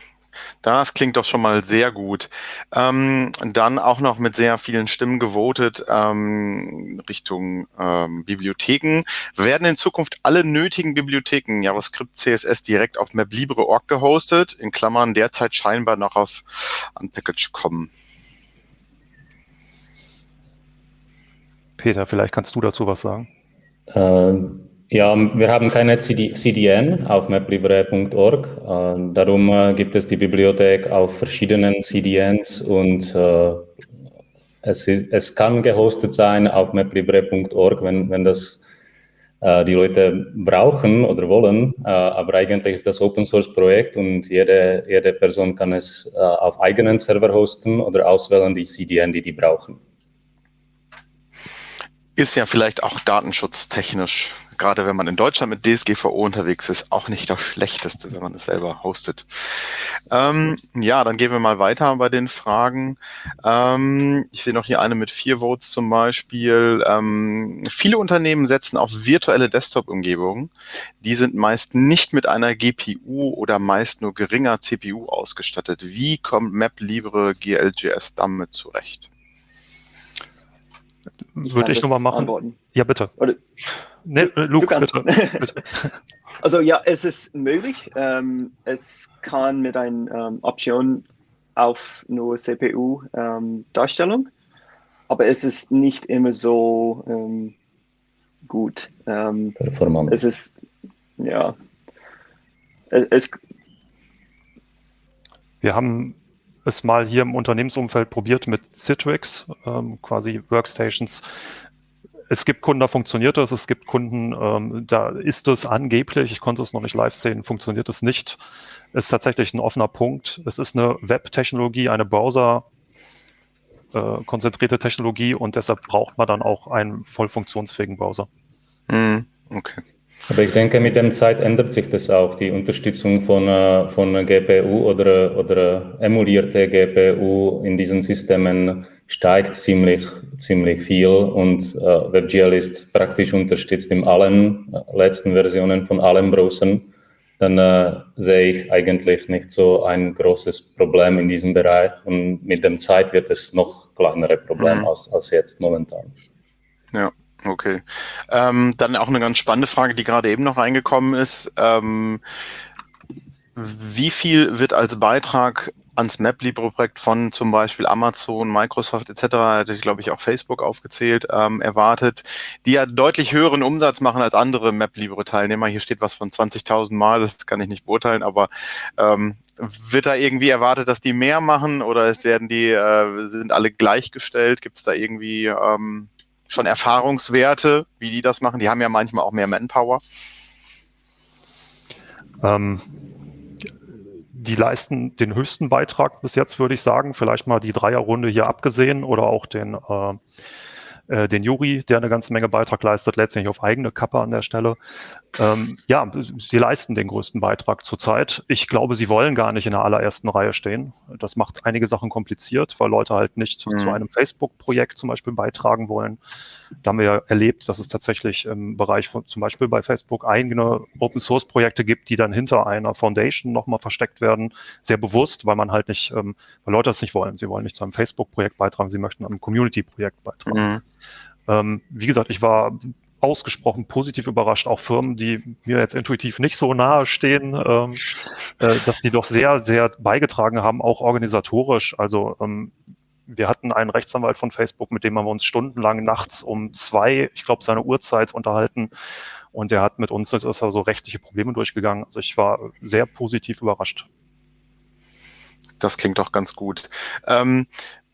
Das klingt doch schon mal sehr gut. Ähm, dann auch noch mit sehr vielen Stimmen gewotet ähm, Richtung ähm, Bibliotheken. Werden in Zukunft alle nötigen Bibliotheken JavaScript, CSS direkt auf MapLibre.org gehostet? In Klammern derzeit scheinbar noch auf Unpackage kommen. Peter, vielleicht kannst du dazu was sagen. Ähm ja, wir haben keine CD CDN auf maplibre.org. Äh, darum äh, gibt es die Bibliothek auf verschiedenen CDNs und äh, es, ist, es kann gehostet sein auf maplibre.org, wenn, wenn das die Leute brauchen oder wollen. Aber eigentlich ist das Open Source Projekt und jede, jede Person kann es auf eigenen Server hosten oder auswählen die CDN, die die brauchen. Ist ja vielleicht auch datenschutztechnisch gerade wenn man in Deutschland mit DSGVO unterwegs ist, auch nicht das Schlechteste, wenn man es selber hostet. Ähm, ja, dann gehen wir mal weiter bei den Fragen. Ähm, ich sehe noch hier eine mit vier Votes zum Beispiel. Ähm, viele Unternehmen setzen auf virtuelle Desktop-Umgebungen. Die sind meist nicht mit einer GPU oder meist nur geringer CPU ausgestattet. Wie kommt MapLibre GLJS damit zurecht? Würde ich, ich nochmal machen. Antworten. Ja, bitte. Oder, nee, Luke, bitte, bitte. Also ja, es ist möglich. Ähm, es kann mit einer ähm, Option auf nur CPU-Darstellung, ähm, aber es ist nicht immer so ähm, gut. Ähm, Performant. Es ist, ja, es, es wir haben es mal hier im Unternehmensumfeld probiert mit Citrix, ähm, quasi Workstations. Es gibt Kunden, da funktioniert das, es gibt Kunden, ähm, da ist es angeblich, ich konnte es noch nicht live sehen, funktioniert es nicht. Ist tatsächlich ein offener Punkt. Es ist eine Web-Technologie, eine Browser- äh, konzentrierte Technologie und deshalb braucht man dann auch einen voll funktionsfähigen Browser. Mm, okay. Aber ich denke, mit der Zeit ändert sich das auch. Die Unterstützung von, äh, von GPU oder, oder emulierte GPU in diesen Systemen steigt ziemlich, ziemlich viel und äh, WebGL ist praktisch unterstützt in allen äh, letzten Versionen von allen Browsern. Dann äh, sehe ich eigentlich nicht so ein großes Problem in diesem Bereich und mit der Zeit wird es noch kleinere Problem mhm. als, als jetzt momentan. Ja. Okay. Ähm, dann auch eine ganz spannende Frage, die gerade eben noch reingekommen ist. Ähm, wie viel wird als Beitrag ans MapLibre-Projekt von zum Beispiel Amazon, Microsoft etc., hätte ich glaube ich auch Facebook aufgezählt, ähm, erwartet, die ja deutlich höheren Umsatz machen als andere MapLibre-Teilnehmer. Hier steht was von 20.000 Mal, das kann ich nicht beurteilen, aber ähm, wird da irgendwie erwartet, dass die mehr machen oder es werden die, äh, sind alle gleichgestellt? Gibt es da irgendwie ähm, schon Erfahrungswerte, wie die das machen? Die haben ja manchmal auch mehr Manpower. Ähm, die leisten den höchsten Beitrag bis jetzt, würde ich sagen. Vielleicht mal die Dreierrunde hier abgesehen oder auch den äh, äh, den Juri, der eine ganze Menge Beitrag leistet, letztendlich auf eigene Kappe an der Stelle. Ähm, ja, sie leisten den größten Beitrag zurzeit. Ich glaube, sie wollen gar nicht in der allerersten Reihe stehen. Das macht einige Sachen kompliziert, weil Leute halt nicht mhm. zu einem Facebook-Projekt zum Beispiel beitragen wollen. Da haben wir ja erlebt, dass es tatsächlich im Bereich von zum Beispiel bei Facebook eigene Open-Source-Projekte gibt, die dann hinter einer Foundation nochmal versteckt werden, sehr bewusst, weil man halt nicht, ähm, weil Leute das nicht wollen. Sie wollen nicht zu einem Facebook-Projekt beitragen, sie möchten einem Community-Projekt beitragen. Mhm. Ähm, wie gesagt, ich war ausgesprochen positiv überrascht, auch Firmen, die mir jetzt intuitiv nicht so nahe stehen, ähm, äh, dass die doch sehr, sehr beigetragen haben, auch organisatorisch. Also ähm, wir hatten einen Rechtsanwalt von Facebook, mit dem haben wir uns stundenlang nachts um zwei, ich glaube, seine Uhrzeit unterhalten. Und der hat mit uns ist so rechtliche Probleme durchgegangen. Also ich war sehr positiv überrascht. Das klingt doch ganz gut. Ähm,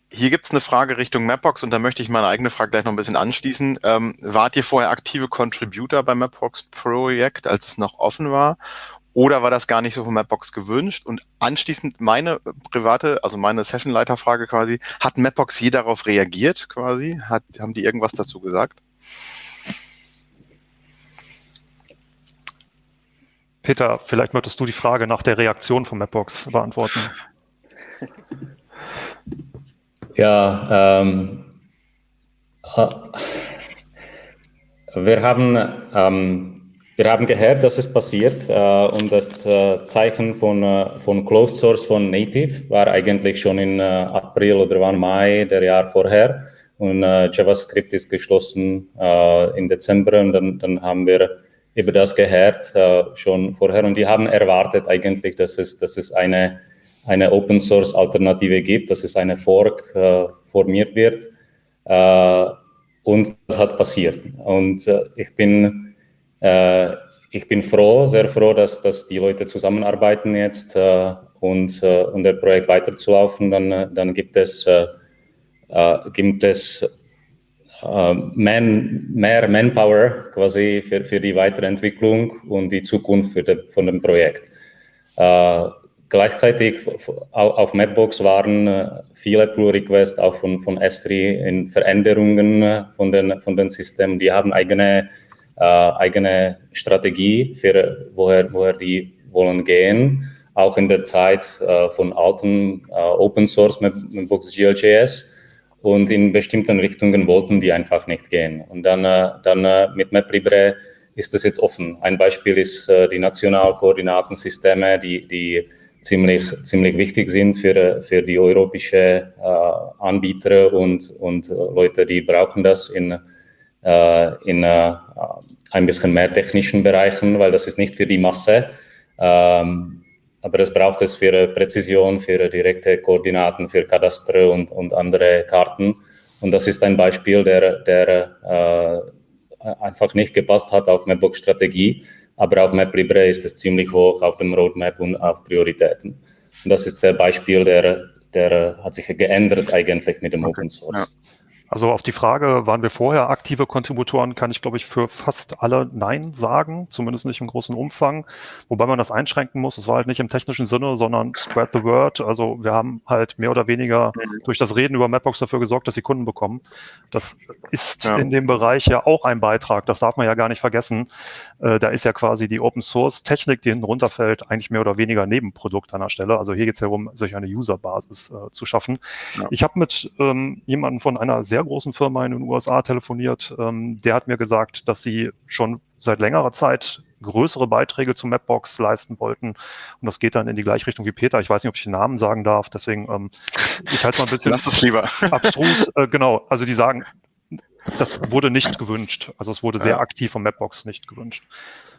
hier gibt's eine Frage Richtung Mapbox und da möchte ich meine eigene Frage gleich noch ein bisschen anschließen. Ähm, wart ihr vorher aktive Contributor beim Mapbox-Projekt, als es noch offen war? Oder war das gar nicht so von Mapbox gewünscht? Und anschließend meine private, also meine Sessionleiterfrage quasi, hat Mapbox je darauf reagiert quasi? Hat, haben die irgendwas dazu gesagt? Peter, vielleicht möchtest du die Frage nach der Reaktion von Mapbox beantworten. Ja, ähm, äh, wir haben, ähm, wir haben gehört, dass es passiert äh, und das äh, Zeichen von, äh, von Closed Source von Native war eigentlich schon in äh, April oder wann Mai der Jahr vorher. Und JavaScript ist geschlossen im Dezember. Und dann, dann haben wir über das gehört schon vorher. Und die haben erwartet eigentlich, dass es, dass es eine eine Open Source Alternative gibt, dass es eine Fork äh, formiert wird. Äh, und das hat passiert. Und äh, ich bin äh, ich bin froh, sehr froh, dass, dass die Leute zusammenarbeiten jetzt äh, und, äh, und der Projekt weiterzulaufen. Dann, dann gibt es gibt es man, mehr Manpower quasi für, für die Weiterentwicklung und die Zukunft für de, von dem Projekt. Gleichzeitig auf Mapbox waren äh, viele Pull-Requests auch von, von S3 in Veränderungen äh, von den, von den Systemen. Die haben eigene, äh, eigene Strategie, für woher, woher die wollen gehen. Auch in der Zeit äh, von alten äh, Open Source Mapbox GLJS. Und in bestimmten Richtungen wollten die einfach nicht gehen. Und dann, äh, dann mit MapLibre ist das jetzt offen. Ein Beispiel ist die Nationalkoordinatensysteme, die, die ziemlich, ziemlich wichtig sind für, für die europäische äh, Anbieter und, und Leute, die brauchen das in, äh, in äh, ein bisschen mehr technischen Bereichen, weil das ist nicht für die Masse. Ähm, aber es braucht es für Präzision, für direkte Koordinaten, für Kadaster und, und andere Karten. Und das ist ein Beispiel, der, der äh, einfach nicht gepasst hat auf Mapbox-Strategie aber auf MapLibre ist es ziemlich hoch auf dem Roadmap und auf Prioritäten. Und das ist der Beispiel, der, der hat sich geändert eigentlich mit dem okay. Open Source. Ja. Also auf die Frage, waren wir vorher aktive Kontributoren, kann ich, glaube ich, für fast alle Nein sagen, zumindest nicht im großen Umfang. Wobei man das einschränken muss, es war halt nicht im technischen Sinne, sondern spread the word. Also wir haben halt mehr oder weniger mhm. durch das Reden über Mapbox dafür gesorgt, dass sie Kunden bekommen. Das ist ja. in dem Bereich ja auch ein Beitrag, das darf man ja gar nicht vergessen. Äh, da ist ja quasi die Open Source Technik, die hinten runterfällt, eigentlich mehr oder weniger Nebenprodukt an der Stelle. Also hier geht es ja darum, sich eine Userbasis äh, zu schaffen. Ja. Ich habe mit ähm, jemandem von einer sehr sehr großen Firma in den USA telefoniert. Ähm, der hat mir gesagt, dass sie schon seit längerer Zeit größere Beiträge zu Mapbox leisten wollten. Und das geht dann in die gleiche Richtung wie Peter. Ich weiß nicht, ob ich den Namen sagen darf. Deswegen, ähm, ich halte mal ein bisschen Lass es lieber. abstrus. Äh, genau, also die sagen, das wurde nicht gewünscht. Also es wurde sehr aktiv von Mapbox nicht gewünscht.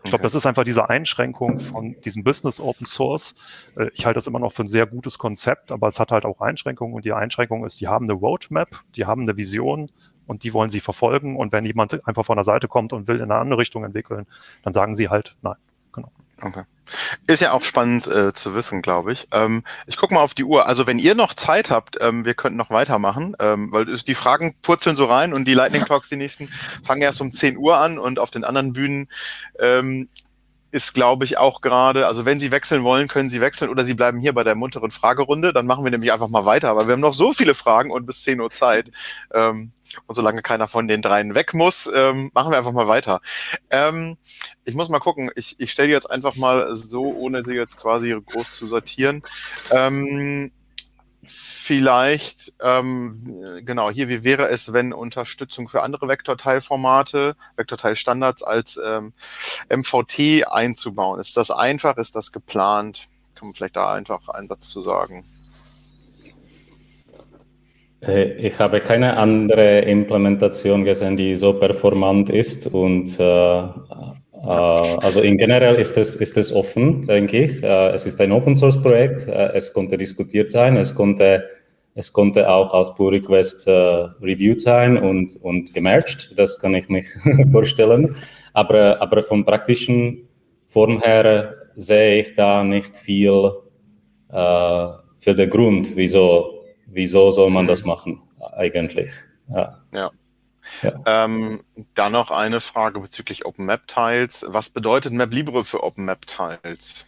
Ich glaube, das ist einfach diese Einschränkung von diesem Business Open Source. Äh, ich halte das immer noch für ein sehr gutes Konzept, aber es hat halt auch Einschränkungen und die Einschränkung ist, die haben eine Roadmap, die haben eine Vision und die wollen sie verfolgen und wenn jemand einfach von der Seite kommt und will in eine andere Richtung entwickeln, dann sagen sie halt nein. Genau. Okay. Ist ja auch spannend äh, zu wissen, glaube ich. Ähm, ich gucke mal auf die Uhr. Also wenn ihr noch Zeit habt, ähm, wir könnten noch weitermachen, ähm, weil die Fragen purzeln so rein und die Lightning Talks, die nächsten, fangen erst um 10 Uhr an und auf den anderen Bühnen ähm, ist, glaube ich, auch gerade, also wenn Sie wechseln wollen, können Sie wechseln oder Sie bleiben hier bei der munteren Fragerunde. Dann machen wir nämlich einfach mal weiter. Aber wir haben noch so viele Fragen und bis 10 Uhr Zeit. Ähm, und solange keiner von den dreien weg muss, ähm, machen wir einfach mal weiter. Ähm, ich muss mal gucken. Ich, ich stelle die jetzt einfach mal so, ohne sie jetzt quasi groß zu sortieren. Ähm, vielleicht, ähm, genau, hier, wie wäre es, wenn Unterstützung für andere Vektorteilformate, Vektorteilstandards als ähm, MVT einzubauen? Ist das einfach? Ist das geplant? Kann man vielleicht da einfach einen Satz zu sagen? Äh, ich habe keine andere Implementation gesehen, die so performant ist und äh, äh, also in generell ist es, ist es offen, denke ich. Äh, es ist ein Open Source Projekt, äh, es konnte diskutiert sein, es konnte, es konnte auch als Pull Request äh, reviewed sein und, und gemerged, das kann ich mich vorstellen. Aber, aber vom praktischen Form her sehe ich da nicht viel für den Grund, wieso wieso soll man das machen eigentlich? Ja. ja. ja. Ähm, dann noch eine Frage bezüglich OpenMap-Tiles. Was bedeutet MapLibre für OpenMap-Tiles?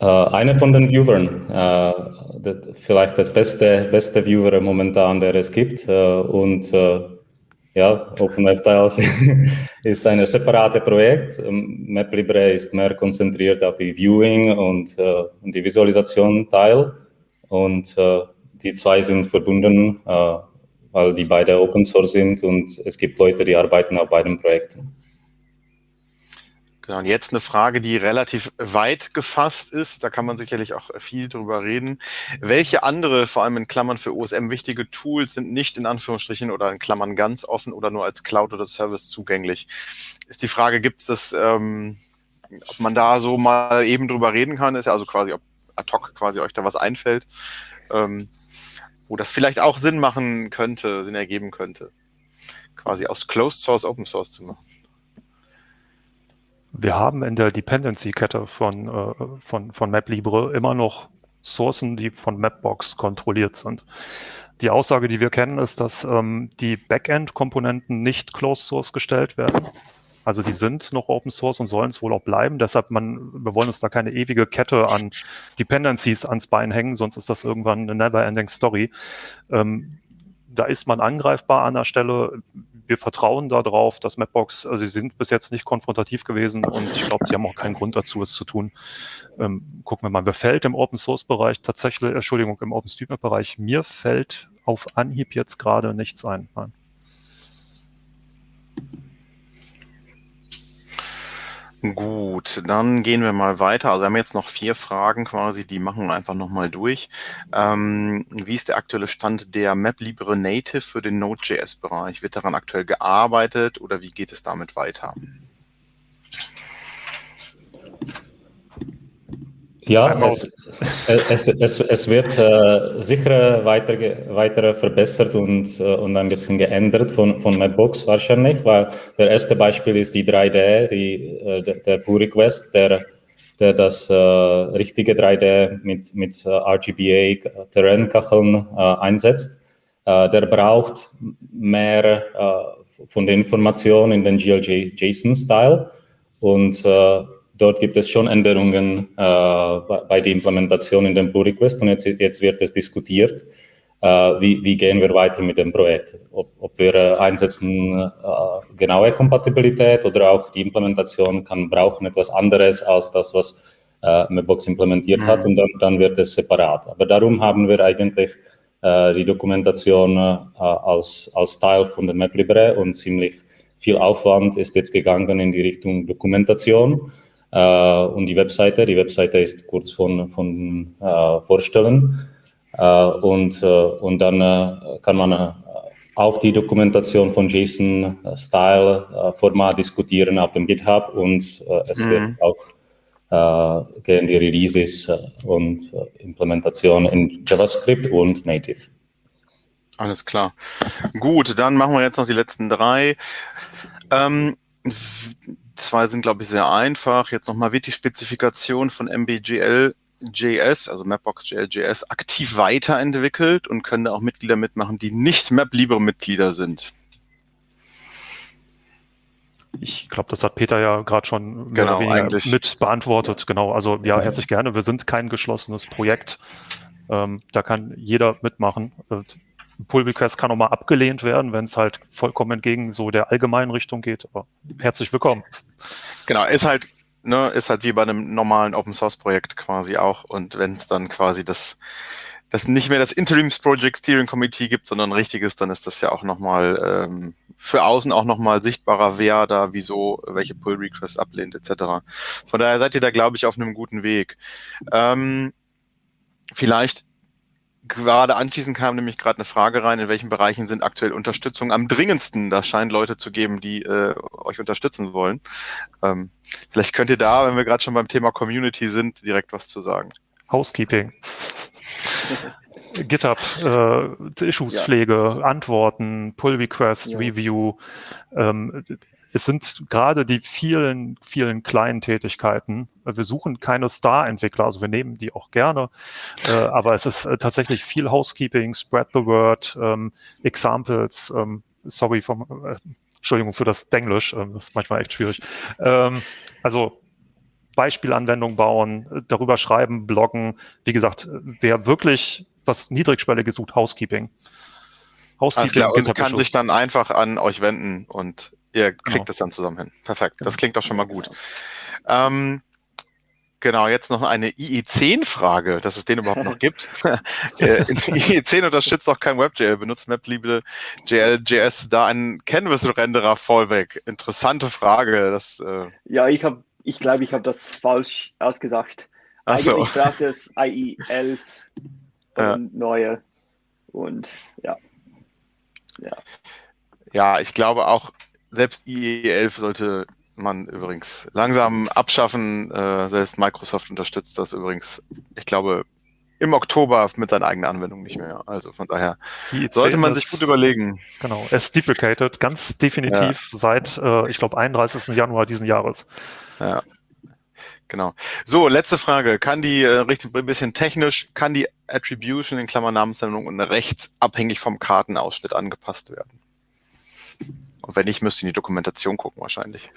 Äh, eine von den Viewern, äh, das, vielleicht das beste, beste Viewer momentan, der es gibt. Äh, und äh, ja, OpenMap-Tiles ist ein separates Projekt. Ähm, MapLibre ist mehr konzentriert auf die Viewing und, äh, und die Visualisation Teil. Und äh, die zwei sind verbunden, äh, weil die beide Open Source sind und es gibt Leute, die arbeiten auf beiden Projekten. Genau, und jetzt eine Frage, die relativ weit gefasst ist. Da kann man sicherlich auch viel drüber reden. Welche andere, vor allem in Klammern für OSM wichtige Tools sind nicht in Anführungsstrichen oder in Klammern ganz offen oder nur als Cloud oder Service zugänglich? Ist die Frage, gibt es das, ähm, ob man da so mal eben drüber reden kann? Ist ja also quasi, ob ad hoc quasi euch da was einfällt, ähm, wo das vielleicht auch Sinn machen könnte, Sinn ergeben könnte, quasi aus Closed Source Open Source zu machen. Wir haben in der Dependency-Kette von, äh, von, von MapLibre immer noch Sourcen, die von Mapbox kontrolliert sind. Die Aussage, die wir kennen, ist, dass ähm, die Backend-Komponenten nicht Closed Source gestellt werden. Also die sind noch Open Source und sollen es wohl auch bleiben. Deshalb, man, wir wollen uns da keine ewige Kette an Dependencies ans Bein hängen, sonst ist das irgendwann eine never-ending Story. Ähm, da ist man angreifbar an der Stelle. Wir vertrauen darauf, dass Mapbox, also sie sind bis jetzt nicht konfrontativ gewesen und ich glaube, sie haben auch keinen Grund dazu, es zu tun. Ähm, gucken wir mal, mir fällt im Open Source Bereich tatsächlich, Entschuldigung, im OpenStreetMap Bereich, mir fällt auf Anhieb jetzt gerade nichts ein. Nein. Gut, dann gehen wir mal weiter. Also wir haben jetzt noch vier Fragen quasi, die machen wir einfach nochmal durch. Ähm, wie ist der aktuelle Stand der MapLibre Native für den Node.js-Bereich? Wird daran aktuell gearbeitet oder wie geht es damit weiter? Ja, es, es, es, es, wird äh, sicher weiter, weiter verbessert und, äh, und ein bisschen geändert von, von Mapbox wahrscheinlich, weil der erste Beispiel ist die 3D, die, äh, der Pull Request, der, der das äh, richtige 3D mit, mit äh, RGBA Terrainkacheln äh, einsetzt. der braucht mehr von der Information in den GLJ-JSON-Style und dort gibt es schon Änderungen äh, bei der Implementation in dem Pull Request und jetzt, jetzt wird es diskutiert, äh, wie, wie, gehen wir weiter mit dem Projekt. Ob, ob wir äh, einsetzen äh, genaue Kompatibilität oder auch die Implementation kann brauchen etwas anderes als das, was äh, Mapbox implementiert mhm. hat und dann, dann, wird es separat. Aber darum haben wir eigentlich äh, die Dokumentation als, als Teil von der MapLibre und ziemlich viel Aufwand ist jetzt gegangen in die Richtung Dokumentation äh, und die Webseite. Die Webseite ist kurz von, von äh, vorstellen. Äh, und, und dann kann man auch die Dokumentation von JSON-Style-Format diskutieren auf dem GitHub und es mhm. wird auch gehen die Releases und Implementation in JavaScript und Native. Alles klar. Gut, dann machen wir jetzt noch die letzten drei. Ähm, Zwei sind, glaube ich, sehr einfach. Jetzt nochmal, wird die Spezifikation von MBGL JS, also Mapbox JLJS, aktiv weiterentwickelt und können da auch Mitglieder mitmachen, die nicht MapLibre-Mitglieder sind? Ich glaube, das hat Peter ja gerade schon genau, mit beantwortet. Genau, also ja, herzlich gerne. Wir sind kein geschlossenes Projekt. Ähm, da kann jeder mitmachen. Pull-Request kann auch mal abgelehnt werden, wenn es halt vollkommen entgegen so der allgemeinen Richtung geht. Aber herzlich willkommen. Genau, ist halt, ne, ist halt wie bei einem normalen Open Source Projekt quasi auch. Und wenn es dann quasi das, das nicht mehr das Interims Project Steering Committee gibt, sondern richtiges, dann ist das ja auch nochmal ähm, für außen auch nochmal sichtbarer, wer da wieso welche Pull Requests ablehnt, etc. Von daher seid ihr da, glaube ich, auf einem guten Weg. Ähm, vielleicht gerade anschließend kam nämlich gerade eine Frage rein, in welchen Bereichen sind aktuell Unterstützung am dringendsten? Das scheint Leute zu geben, die äh, euch unterstützen wollen. Ähm, vielleicht könnt ihr da, wenn wir gerade schon beim Thema Community sind, direkt was zu sagen. Housekeeping. GitHub, äh, Issues-Pflege, ja. Antworten, Pull-Request, ja. Review. Ähm, es sind gerade die vielen, vielen kleinen Tätigkeiten. Wir suchen keine Star-Entwickler, also wir nehmen die auch gerne, äh, aber es ist äh, tatsächlich viel Housekeeping, Spread the Word, ähm, Examples, ähm, sorry vom, äh, Entschuldigung für das Denglisch, äh, das ist manchmal echt schwierig. Ähm, also Beispielanwendung bauen, darüber schreiben, bloggen. Wie gesagt, wer wirklich was Niedrigschwelliges sucht, Housekeeping. Housekeeping klar, und kann sich dann einfach an euch wenden und ihr kriegt genau. es dann zusammen hin. Perfekt. Das klingt doch schon mal gut. Ähm, Genau, jetzt noch eine IE10-Frage, dass es den überhaupt noch gibt. Äh, IE10 unterstützt auch kein WebGL, benutzt MapLibre JS da einen Canvas-Renderer Fallback. Interessante Frage. Das, äh ja, ich habe, ich glaube, ich habe das falsch ausgesagt. Ach Eigentlich so. braucht es IE11 ja. neue und ja. ja. Ja, ich glaube auch, selbst IE11 sollte man übrigens langsam abschaffen. Äh, selbst Microsoft unterstützt das übrigens, ich glaube, im Oktober mit seiner eigenen Anwendung nicht mehr. Also von daher sollte man sich gut überlegen. Genau, es deprecated ganz definitiv ja. seit, äh, ich glaube, 31. Januar diesen Jahres. Ja. Genau. So, letzte Frage. Kann die, äh, richtig ein bisschen technisch, kann die Attribution in Klammern Namensnennung und rechts abhängig vom Kartenausschnitt angepasst werden? Und wenn nicht, müsst ihr in die Dokumentation gucken wahrscheinlich.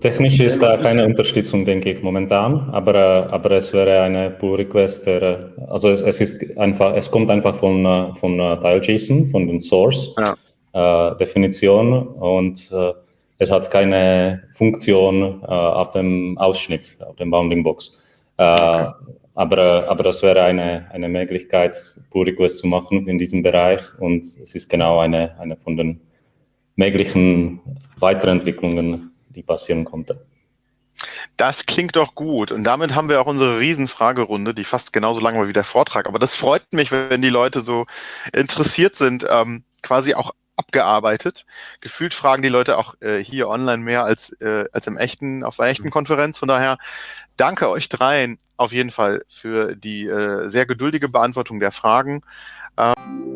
Technisch ist da keine Unterstützung, denke ich, momentan, aber, äh, aber es wäre eine Pull-Request, der, also es, es, ist einfach, es kommt einfach von, äh, von Tile.json, von den Source-Definition ja. äh, und äh, es hat keine Funktion äh, auf dem Ausschnitt, auf dem Bounding Box. Äh, okay. Aber, aber das wäre eine, eine Möglichkeit, Pull Request zu machen in diesem Bereich und es ist genau eine, eine von den möglichen Weiterentwicklungen, die passieren konnte. Das klingt doch gut. Und damit haben wir auch unsere Riesenfragerunde, die fast genauso lang war wie der Vortrag. Aber das freut mich, wenn die Leute so interessiert sind, ähm, quasi auch abgearbeitet. Gefühlt fragen die Leute auch äh, hier online mehr als, äh, als im echten, auf einer echten mhm. Konferenz. Von daher danke euch dreien auf jeden Fall für die äh, sehr geduldige Beantwortung der Fragen. Ähm